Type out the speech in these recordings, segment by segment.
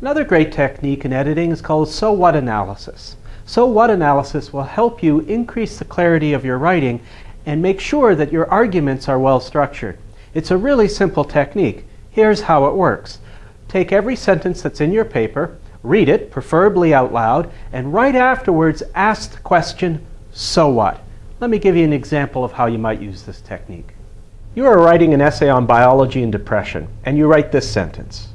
Another great technique in editing is called so what analysis. So what analysis will help you increase the clarity of your writing and make sure that your arguments are well structured. It's a really simple technique. Here's how it works. Take every sentence that's in your paper, read it, preferably out loud, and right afterwards ask the question, so what? Let me give you an example of how you might use this technique. You are writing an essay on biology and depression, and you write this sentence.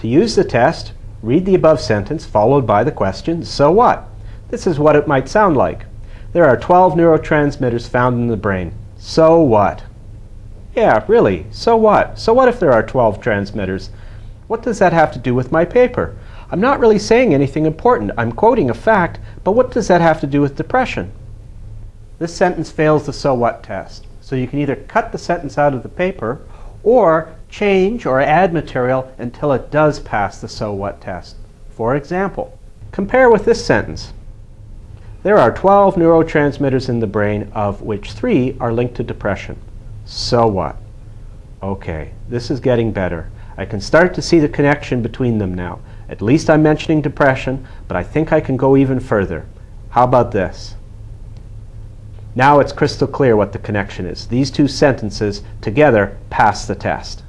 To use the test, read the above sentence followed by the question, so what? This is what it might sound like. There are 12 neurotransmitters found in the brain. So what? Yeah, really, so what? So what if there are 12 transmitters? What does that have to do with my paper? I'm not really saying anything important. I'm quoting a fact, but what does that have to do with depression? This sentence fails the so what test. So you can either cut the sentence out of the paper or change or add material until it does pass the so what test. For example, compare with this sentence. There are 12 neurotransmitters in the brain, of which three are linked to depression. So what? Okay, this is getting better. I can start to see the connection between them now. At least I'm mentioning depression, but I think I can go even further. How about this? Now it's crystal clear what the connection is. These two sentences together pass the test.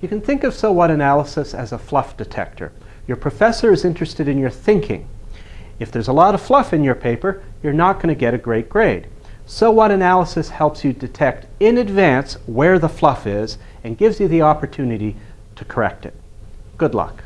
You can think of so what analysis as a fluff detector. Your professor is interested in your thinking. If there's a lot of fluff in your paper, you're not going to get a great grade. So what analysis helps you detect in advance where the fluff is and gives you the opportunity to correct it. Good luck.